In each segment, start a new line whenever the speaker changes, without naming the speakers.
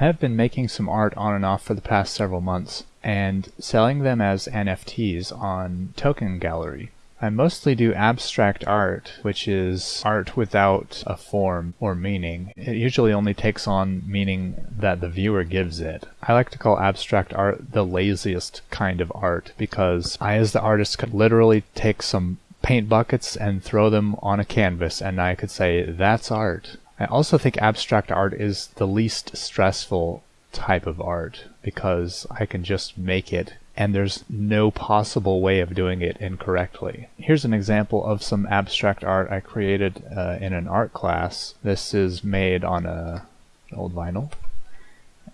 I have been making some art on and off for the past several months and selling them as NFTs on Token Gallery. I mostly do abstract art, which is art without a form or meaning. It usually only takes on meaning that the viewer gives it. I like to call abstract art the laziest kind of art because I, as the artist, could literally take some paint buckets and throw them on a canvas and I could say, that's art. I also think abstract art is the least stressful type of art because I can just make it and there's no possible way of doing it incorrectly. Here's an example of some abstract art I created uh, in an art class. This is made on a old vinyl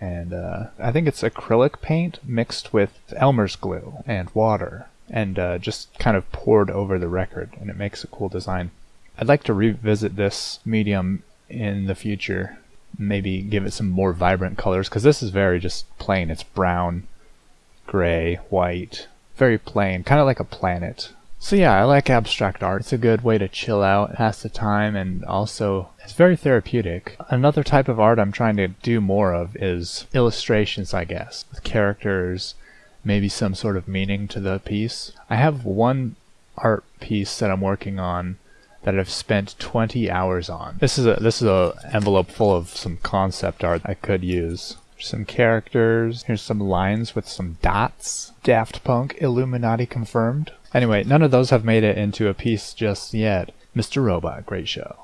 and uh, I think it's acrylic paint mixed with Elmer's glue and water and uh, just kind of poured over the record and it makes a cool design. I'd like to revisit this medium in the future. Maybe give it some more vibrant colors because this is very just plain. It's brown, gray, white, very plain, kind of like a planet. So yeah, I like abstract art. It's a good way to chill out, pass the time, and also it's very therapeutic. Another type of art I'm trying to do more of is illustrations, I guess, with characters, maybe some sort of meaning to the piece. I have one art piece that I'm working on that I've spent 20 hours on. This is a this is a envelope full of some concept art I could use. Some characters. Here's some lines with some dots. Daft Punk Illuminati confirmed. Anyway, none of those have made it into a piece just yet. Mr. Robot, great show.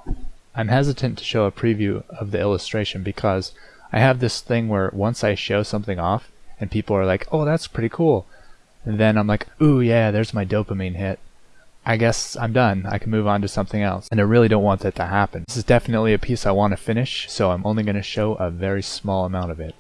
I'm hesitant to show a preview of the illustration because I have this thing where once I show something off and people are like, "Oh, that's pretty cool." And then I'm like, "Ooh, yeah, there's my dopamine hit." I guess I'm done. I can move on to something else. And I really don't want that to happen. This is definitely a piece I want to finish, so I'm only going to show a very small amount of it.